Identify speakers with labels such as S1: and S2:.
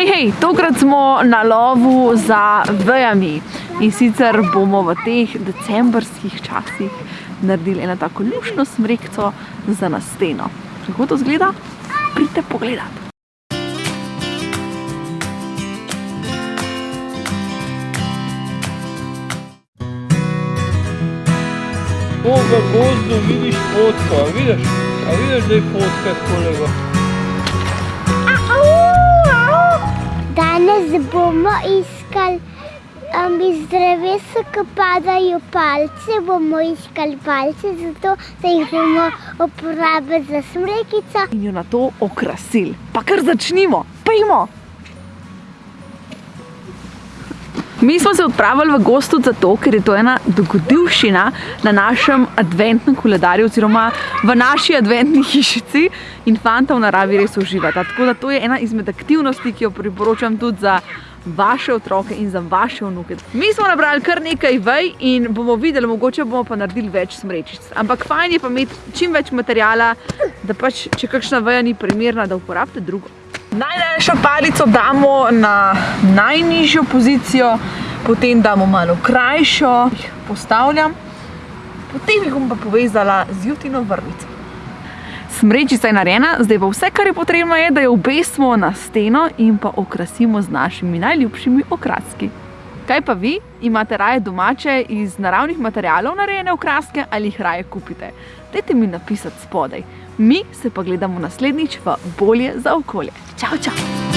S1: Hej, hej, tokrat smo na lovu za vejami in sicer bomo v teh decembrskih časih naredili eno tako lušno smrekco za na steno. Kako to zgleda? Pridite pogledat.
S2: To v gozdu vidiš fotko, a vidiš? A vidiš, da je fotka kolega?
S3: Danes bomo iskali um, iz drevesa, ki padajo palce, bomo iskali palce, zato da jih bomo uporabili za smrekico.
S1: In jo na to okrasili. Pa kar začnimo, pejmo! Mi smo se odpravili v gostu zato, ker je to ena dogodivščina na našem adventnem koledarju oziroma v naši adventni hišici in fanta v naravi res uživata. Tako da to je ena izmed aktivnosti, ki jo priporočam tudi za vaše otroke in za vaše vnuke. Mi smo nabrali kar nekaj vej in bomo videli, mogoče bomo pa naredili več smrečic. Ampak fajn je pa imeti čim več materijala, da pač, če kakšna veja ni primerna, da uporabite drugo. Najdaljšo palico damo na najnižjo pozicijo, potem damo malo krajšo, jih postavljam, potem jih bom pa povezala z jutino vrvico. Smrečica je narejena, zdaj pa vse, kar je potrebno je, da jo obesimo na steno in pa okrasimo z našimi najljubšimi okraski. Kaj pa vi? Imate raje domače iz naravnih materialov narejene okraske ali jih raje kupite? Dajte mi napisati spodaj. Mi se pa gledamo naslednjič v Bolje za okolje. Čau, čau!